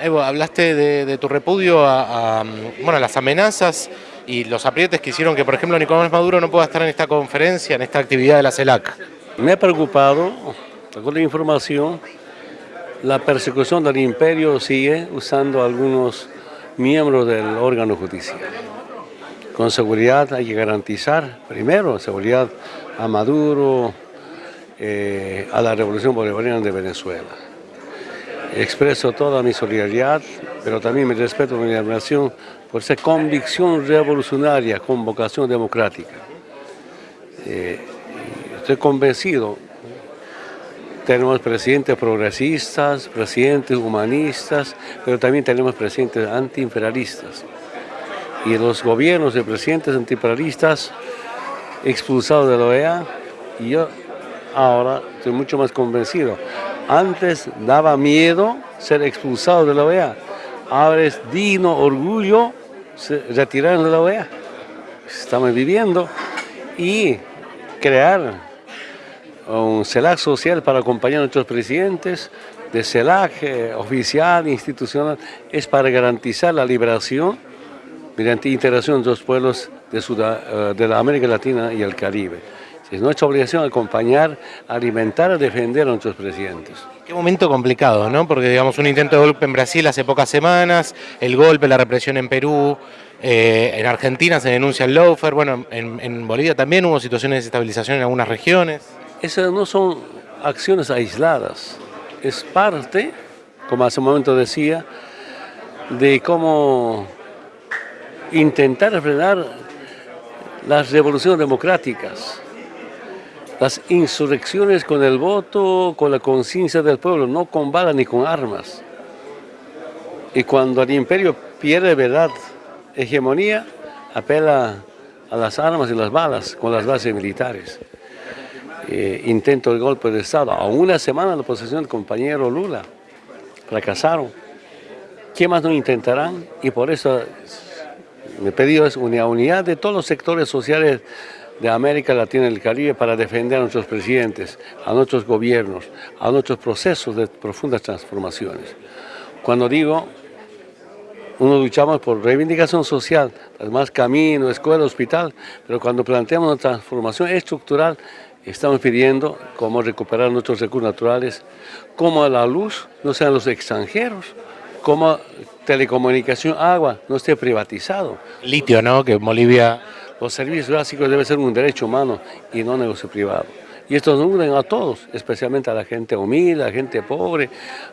Evo, hablaste de, tu repudio a, bueno, las amenazas y los aprietes que hicieron que, por ejemplo, Nicolás Maduro no pueda estar en esta conferencia, en esta actividad de la CELAC. Me ha preocupado, con la información, la persecución del imperio sigue usando algunos miembros del órgano judicial. Con seguridad hay que garantizar, primero, seguridad a Maduro, eh, a la Revolución Bolivariana de Venezuela. Expreso toda mi solidaridad, pero también mi respeto mi admiración por esa convicción revolucionaria con vocación democrática. Eh, estoy convencido, tenemos presidentes progresistas, presidentes humanistas, pero también tenemos presidentes antiimperialistas. Y los gobiernos de presidentes antiimperialistas expulsados de la OEA, y yo ahora estoy mucho más convencido. Antes daba miedo ser expulsado de la OEA, ahora es digno orgullo retirarnos de la OEA. Estamos viviendo y crear un CELAC social para acompañar a nuestros presidentes, de CELAC eh, oficial, institucional, es para garantizar la liberación mediante interacción de los pueblos de, eh, de la América Latina y el Caribe. Es nuestra obligación acompañar, alimentar, defender a nuestros presidentes. Qué momento complicado, ¿no? Porque digamos un intento de golpe en Brasil hace pocas semanas, el golpe, la represión en Perú, eh, en Argentina se denuncia el lawfare, bueno, en, en Bolivia también hubo situaciones de desestabilización en algunas regiones. Esas no son acciones aisladas, es parte, como hace un momento decía, de cómo intentar frenar las revoluciones democráticas, las insurrecciones con el voto, con la conciencia del pueblo, no con balas ni con armas. Y cuando el imperio pierde verdad, hegemonía, apela a las armas y las balas con las bases militares. Eh, intento de golpe de Estado, a una semana la posesión del compañero Lula, fracasaron. ¿Qué más no intentarán? Y por eso mi pedido es una unidad de todos los sectores sociales de América Latina y el Caribe para defender a nuestros presidentes, a nuestros gobiernos, a nuestros procesos de profundas transformaciones. Cuando digo, uno luchamos por reivindicación social, además camino, escuela, hospital, pero cuando planteamos una transformación estructural, estamos pidiendo cómo recuperar nuestros recursos naturales, cómo la luz no sean los extranjeros, cómo telecomunicación, agua no esté privatizado. Litio, ¿no? Que Bolivia los servicios básicos deben ser un derecho humano y no negocio privado. Y esto nos unen a todos, especialmente a la gente humilde, a la gente pobre,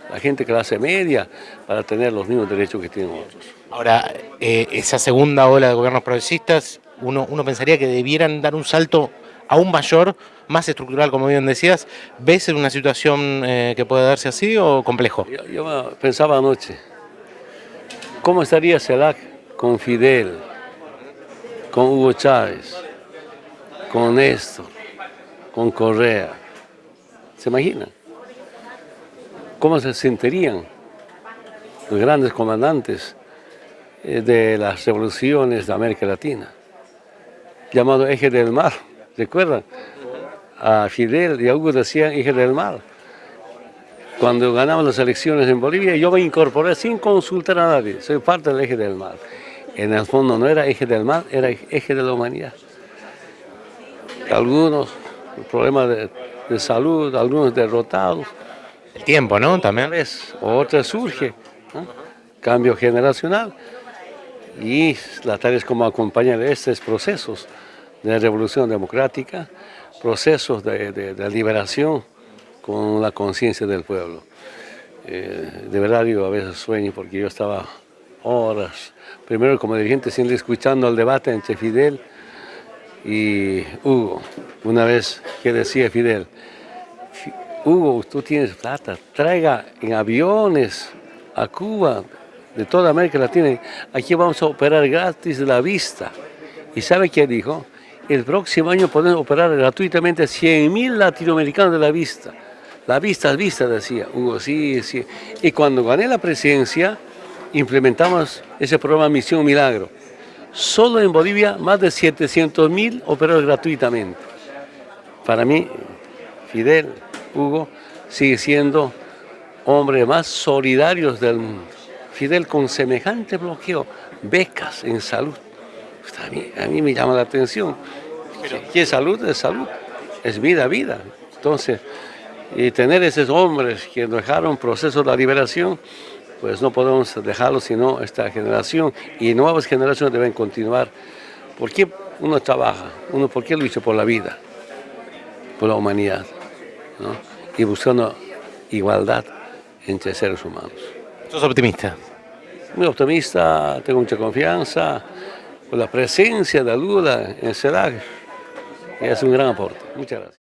a la gente clase media, para tener los mismos derechos que tienen otros. Ahora, eh, esa segunda ola de gobiernos progresistas, uno, uno pensaría que debieran dar un salto aún mayor, más estructural, como bien decías. ¿Ves en una situación eh, que puede darse así o complejo? Yo, yo pensaba anoche, ¿cómo estaría CELAC con Fidel? Con Hugo Chávez, con Néstor, con Correa. ¿Se imaginan? ¿Cómo se sentirían los grandes comandantes eh, de las revoluciones de América Latina? Llamado Eje del Mar, ¿recuerdan? A Fidel y a Hugo decían Eje del Mar. Cuando ganamos las elecciones en Bolivia, yo me incorporé sin consultar a nadie, soy parte del Eje del Mar en el fondo no era eje del mal, era eje de la humanidad. Algunos problemas de, de salud, algunos derrotados. El tiempo, ¿no? También. Otra surge, cambio generacional. Y la tarea es como acompañar estos procesos de revolución democrática, procesos de, de, de liberación con la conciencia del pueblo. Eh, de verdad yo a veces sueño porque yo estaba horas, primero como dirigente, siempre escuchando el debate entre Fidel y Hugo. Una vez que decía Fidel, Hugo, tú tienes plata, traiga en aviones a Cuba, de toda América Latina, aquí vamos a operar gratis la vista. ¿Y sabe qué dijo? El próximo año podemos operar gratuitamente a 100.000 latinoamericanos de la vista. La vista es vista, decía Hugo, sí, sí. Y cuando gané la presidencia, implementamos ese programa Misión Milagro. Solo en Bolivia más de 700 mil operados gratuitamente. Para mí, Fidel, Hugo, sigue siendo hombre más solidarios del mundo. Fidel con semejante bloqueo, becas en salud. A mí, a mí me llama la atención. ¿Qué es salud? Es salud. Es vida, vida. Entonces, y tener esos hombres que dejaron proceso de liberación, pues no podemos dejarlo, sino esta generación y nuevas generaciones deben continuar. ¿Por qué uno trabaja? Uno, ¿Por qué lucha por la vida? Por la humanidad. Y buscando igualdad entre seres humanos. ¿Sos optimista? Muy optimista, tengo mucha confianza. Por la presencia de Lula en CELAC es un gran aporte. Muchas gracias.